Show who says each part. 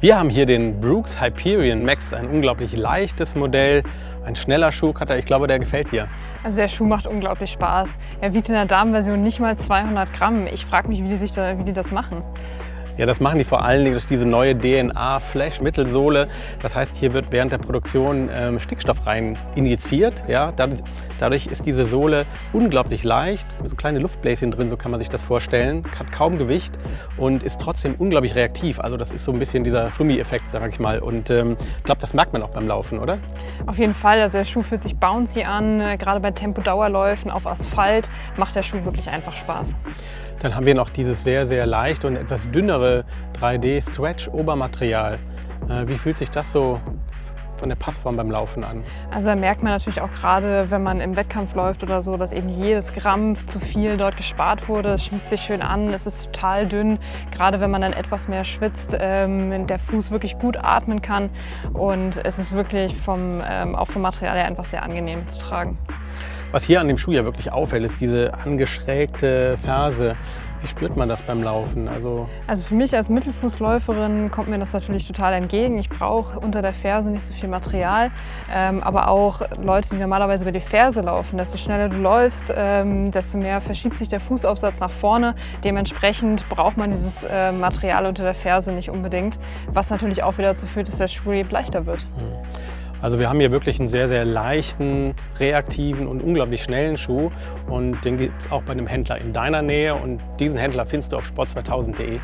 Speaker 1: Wir haben hier den Brooks Hyperion Max, ein unglaublich leichtes Modell, ein schneller Schuhcutter. Ich glaube, der gefällt dir.
Speaker 2: Also der Schuh macht unglaublich Spaß. Er wiegt in der Damenversion nicht mal 200 Gramm. Ich frage mich, wie die, sich da, wie die das machen.
Speaker 1: Ja, das machen die vor allen Dingen durch diese neue DNA-Flash-Mittelsohle. Das heißt, hier wird während der Produktion ähm, Stickstoff rein injiziert. Ja, dadurch, dadurch, ist diese Sohle unglaublich leicht, so kleine Luftbläschen drin, so kann man sich das vorstellen, hat kaum Gewicht und ist trotzdem unglaublich reaktiv. Also das ist so ein bisschen dieser Flummi-Effekt, sag ich mal. Und ähm, ich glaube, das merkt man auch beim Laufen, oder?
Speaker 2: Auf jeden Fall. Also der Schuh fühlt sich bouncy an. Gerade bei Tempo-Dauerläufen auf Asphalt macht der Schuh wirklich einfach Spaß.
Speaker 1: Dann haben wir noch dieses sehr, sehr leicht und etwas dünnere 3D-Stretch-Obermaterial. Äh, wie fühlt sich das so von der Passform beim Laufen an?
Speaker 2: Also da merkt man natürlich auch gerade, wenn man im Wettkampf läuft oder so, dass eben jedes Gramm zu viel dort gespart wurde. Es schmiegt sich schön an, es ist total dünn. Gerade wenn man dann etwas mehr schwitzt, ähm, der Fuß wirklich gut atmen kann. Und es ist wirklich vom, ähm, auch vom Material her einfach sehr angenehm zu tragen.
Speaker 1: Was hier an dem Schuh ja wirklich auffällt, ist diese angeschrägte Ferse. Wie spürt man das beim Laufen?
Speaker 2: Also, also für mich als Mittelfußläuferin kommt mir das natürlich total entgegen. Ich brauche unter der Ferse nicht so viel Material, ähm, aber auch Leute, die normalerweise über die Ferse laufen, desto schneller du läufst, ähm, desto mehr verschiebt sich der Fußaufsatz nach vorne. Dementsprechend braucht man dieses äh, Material unter der Ferse nicht unbedingt, was natürlich auch wieder dazu führt, dass der Schuh leichter wird. Mhm.
Speaker 1: Also wir haben hier wirklich einen sehr, sehr leichten, reaktiven und unglaublich schnellen Schuh und den gibt es auch bei einem Händler in deiner Nähe und diesen Händler findest du auf sport2000.de.